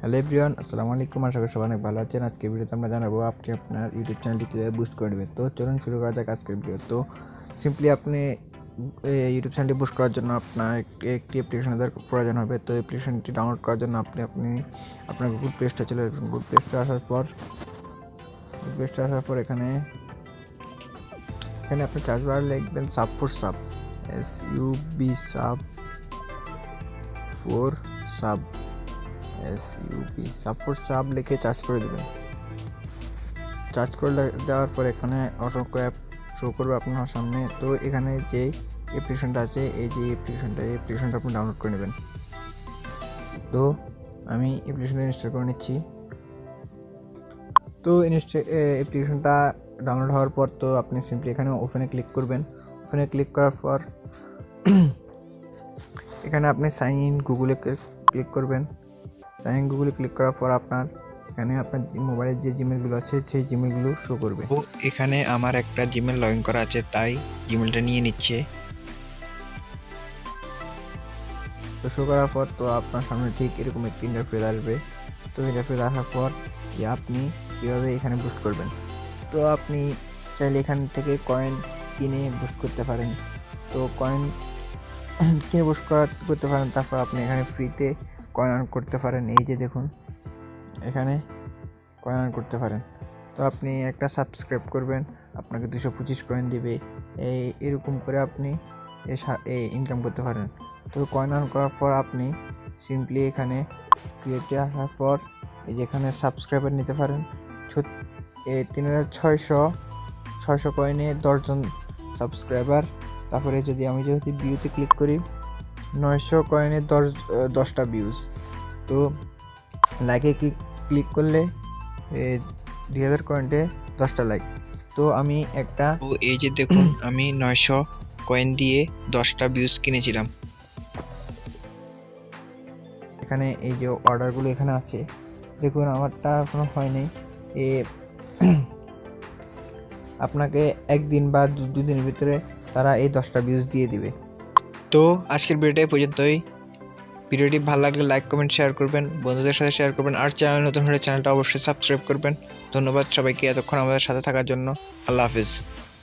Hello everyone, আসসালামু আলাইকুম। আশা করি সবাই অনেক ভালো আছেন। আজকে ভিডিওতে আমরা জানাব আপনি আপনার ইউটিউব চ্যানেলটি কীভাবে বুস্ট করে নেবেন। তো চলুন শুরু করা যাক আজকের ভিডিও তো সিম্পলি আপনি ইউটিউব চ্যানেলটি বুস্ট করার জন্য আপনার একটি অ্যাপ্লিকেশনের প্রয়োজন হবে। তো অ্যাপ্লিকেশনটি ডাউনলোড করার জন্য আপনি আপনি আপনার গুগল প্লে স্টোরে চলে আসবেন। গুগল প্লে আসার পর গুগল প্লে আসার পর এখানে এখানে আপনি চার্জ বার লিখবেন sub four sub S U B sub four sub S UP support sub লিখে চার্জ করে দেবেন। চার্জ করে দেওয়ার পর এখানে অসংখ্য অ্যাপ শো করবে আপনার সামনে। তো এখানে যে অ্যাপ্লিকেশনটা আছে, এই যে অ্যাপ্লিকেশনটা এই অ্যাপ্লিকেশনটা আপনি ডাউনলোড করে নেবেন। তো আমি অ্যাপ্লিকেশনটা ইনস্টল করে নিচ্ছি। তো ইনস্টল অ্যাপ্লিকেশনটা ডাউনলোড হওয়ার পর তো আপনি সিম্পলি এখানে ওপেনে ক্লিক করবেন। ওপেনে ক্লিক করার পর এখানে আপনি সাইন ইন গুগলে ক্লিক করবেন। সাইন গুগলে ক্লিক করার পর আপনার এখানে আপনার মোবাইলের যে জিমেলগুলো আছে সেই জিমেলগুলো শো করবে। তো এখানে আমার একটা জিমেল লগ ইন করা আছে তাই জিমেলটা নিয়ে নিচ্ছে। তো শো করার পর তো আপনার সামনে ঠিক এরকম একটি ইন্টারফেস আসবে। তো ইন্টারফেস আসার পর যে আপনি কীভাবে এখানে বুস্ট করবেন। তো আপনি চাইলে এখান থেকে কয়েন কিনে বুস্ট করতে পারেন। তো কয়েন কিনে বুস্ট করা করতে পারেন তারপর আপনি এখানে ফ্রিতে কয়েন আর্ন করতে পারেন, এই যে দেখুন, এখানে কয়েন আর্ন করতে পারেন। তো আপনি একটা সাবস্ক্রাইব করবেন, আপনাকে দুশো পঁচিশ কয়েন দিবে, এই, এরকম করে আপনি এই ইনকাম করতে পারেন। তো কয়েন আর্ন করার পর আপনি সিম্পলি এখানে ক্রিয়েটে আসার পর এই যে এখানে সাবস্ক্রাইবার নিতে পারেন। তিন হাজার ছয়শো ছয়শো কয়েনে দশজন সাবস্ক্রাইবার তারপরে যদি আমি যদি ভিউতে ক্লিক করি নয়শো কয়েনে দশ দশটা ভিউজ তো লাইকে ক্লিক ক্লিক করলে দুই হাজার কয়েন্টে দশটা লাইক তো আমি একটা তো এই যে দেখুন আমি নয়শো কয়েন দিয়ে দশটা ভিউজ কিনেছিলাম। এখানে এই যে অর্ডারগুলো এখানে আছে। দেখুন আমারটা এখনও হয়নি। এ আপনাকে একদিন বা দু- দুদিনের ভিতরে তারা এই দশটা ভিউজ দিয়ে দিবে। তো আজকের ভিডিওটা পর্যন্তই। ভিডিওটি ভালো লাগলে লাইক কমেন্ট শেয়ার করবেন, বন্ধুদের সাথে শেয়ার করবেন, আর চ্যানেল নতুন হলে চ্যানেলটা অবশ্যই সাবস্ক্রাইব করবেন। ধন্যবাদ সবাইকে এতক্ষণ আমাদের সাথে থাকার জন্য। আল্লাহ হাফিজ।